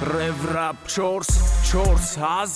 реврап чорс чорс ҳаз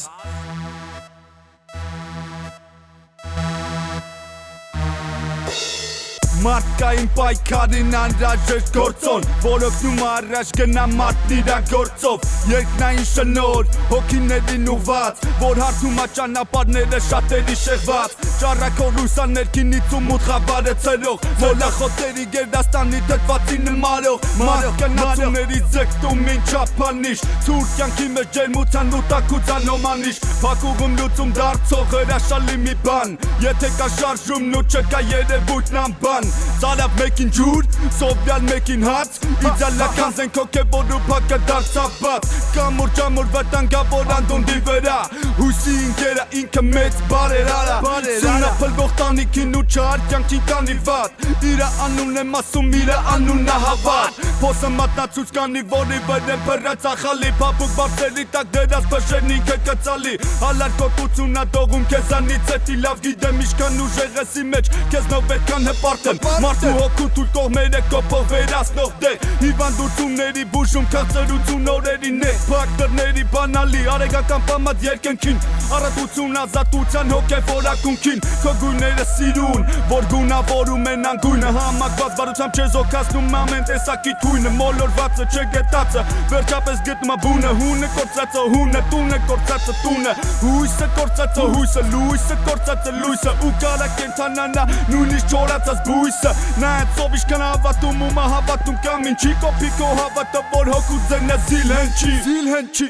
Մարդկային պայքարին անրաժեշտ գործոն Որոգնում առաջ գնա մարդն իրա գործով Երկնային շնոր, հոգիներին ուված Որ հարթում աճանապարները շատերի շեղված Ճարակոր լույսա ներքինից ու մութ խավարը ծերող Մոլախոտերի գերդաստանի դդվածի նմարող Մարող կնացումների ձգտում ինչ ապանիշ Ցուր կյանքի մեջ ջերմության ու տակուցան ոմանիշ Փակուղում լուծում դարձող հրաշալի մի բան Եթե կա շարժումն ու չկա երևույթն անբան Ծարավ մեկին ջուր, սովյալ մեկին հաց Իդալական զենք հոգևոր ու փակը դարձաբաց Կամոր ճամոր վտանգավոր անդունդի վրա Հույսի ինքերը ինքը մեծ բարեր արա Սունա փլվող տանիքին ու չար կյանքին կանի վատ Իրա անուն եմ ասում, իրա անունն հավատ Փոսը մատնացուց կանի, որի վր եմ պրած ախալի Պապուկ բարձերի տակ դրած պշերն ինքը կծալի Հալար կոտությունա դողում կեզանից էտի լավ գիտեմ իշքան ուժեղեսի մեջ Կեզ նով պետքան հպարտ եմ Մարդու հոգու թուլ կողմերը կոպող վերասնող դե Հիվանդությունների բուժում քաղցրություն օրերի նե Փակ դռների բանալի արեգական պամած երկնքին Առատություն ազատության հոգևոր ակունքին Քո գույները սիրուն, որ գունավորում են անգույնը Համակված բարությամբ չեզոքացնում ամեն տեսակի թույնը Մոլորվածը չգետացը, վերջապես գտնում բունը Հունը կործածը հունը, տունը կործածը տունը Հույսը կործածը հույսը, լույսը կործածը լույսը Ու կարա կենթանանա նույնիսկ չորացած բույսը Նայած ով իշքան հավատում ու մա հավատում կամ ինչի Կոպի քո հավատը որ հոգու ձենը զիլ հնչի Զիլ հնչի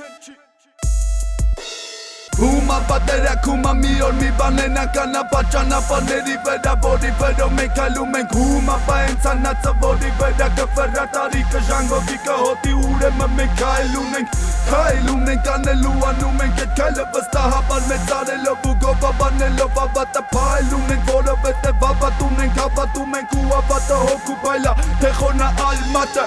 Հումա պատերակումա մի օր մի բանենա կանա պաճանապարների վրա որի վերով մենք այլում ենք հումա պա ենցանացը որի վրա կվրատարի կժանգովի կհոտի ուրեմը մենք այլում ենք Քայլում ենք անելու անում ենք այդ քայլը վստահաբար մեծ արելով ու գովաբանելով ավատը փայլում ենք որովհետև ավատում ենք հավատում ենք ու ավատը հոգու բայլա թե խոնա ալմատը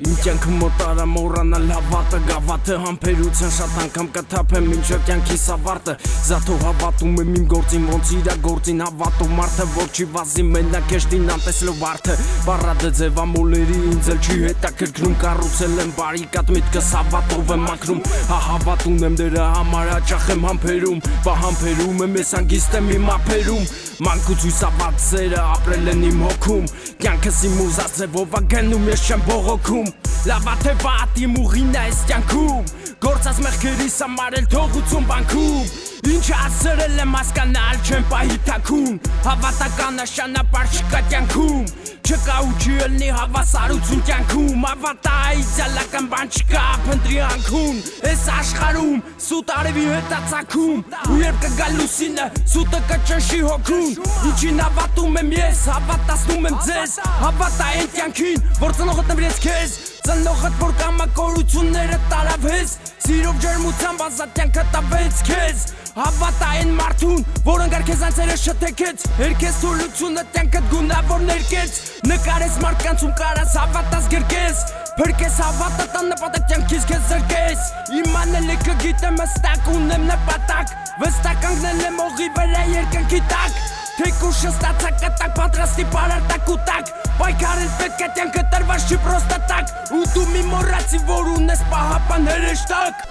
Իմ կյանքը մոտարա մորանալ հավատը Գավաթը համբերության շատ անգամ կթափեմ մինչև կյանքիս ավարտը Զաթո հավատում եմ իմ գործին ոնց իրա գործին հավատով մարդը Որ չի վազի մենակ էշտին անտեսլով արդը Բարադը ձևամոլերի ինձ էլ չի հետաքրքրում Կառուցել եմ բարիկատ միտքս հավատով եմ ակրում Հա հավատ ունեմ դրա համար հաճախ եմ համբերում Բա համբերում եմ ես անգիստ եմ իմ ափերում Մանկուց հույսաված սերը ապրել են իմ հոգում Կյանքս իմ ուզած ձևով ագնում ես չեմ բողոքում Լավա թե վատ իմ ուղին այս կյանքում Գործած մեղքերիս համար էլ թողություն բանքում Ինչ ասրել եմ հասկանալ չեմ պահի թակուն Հավատական նշանապար չկա կյանքում Չկա ու չի ելնի հավասարություն կյանքում Ավատա իդյալական բան չկա փնտրի անքուն Այս աշխարում սուտ արևի հետացակում Ու երբ կգա լուսինը սուտը կճնշի հոգուն Ինչին հավատում եմ ես հավատացնում եմ ձեզ Հավատա այն կյանքին որ ծնողդ նվիրեց քեզ Ծնողդ որ կամակորությունները տարավ հեզ Սիրով ջերմությամբ ազատյանքը տավեց քեզ Հավատա այն մարդուն, որ ընկար քեզ անցերը շտեկեց Երկես թուլությունը տյանքդ գունավոր ներկեց Նկարես մարդկանցում կարաս հավատաս գրկես Փրկես հավատը տան նպատակ կյանքից քեզ զրկես Իմանել է կգիտեմ հստակ ունեմ նպատակ Վստակ կանգնել եմ օղի վրա երկնքի տակ Թեկուշը ստացա կտակ պատրաստի պարարտակ ու տակ Պայքարել պետք է տյանքը տրված չի պրոստա տակ Ու դու մի մորացի որ ունես պահապան հրեշտակ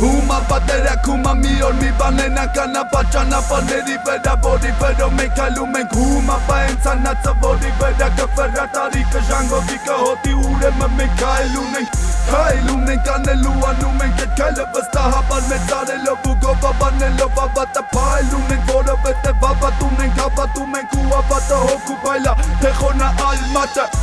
Հումա պատերակումա մի օր մի բանենա կանա պաճանապարների վրա որի վերով մենք այլում ենք հումա պա ենցանացը որի վրա կվրատարի կժանգովի կհոտի ուրեմը մենք այլում ենք Քայլում ենք անելու անում ենք այդ քայլը վստահաբար մեծ արելով որովհետև ավատում ենք հավատում ենք ու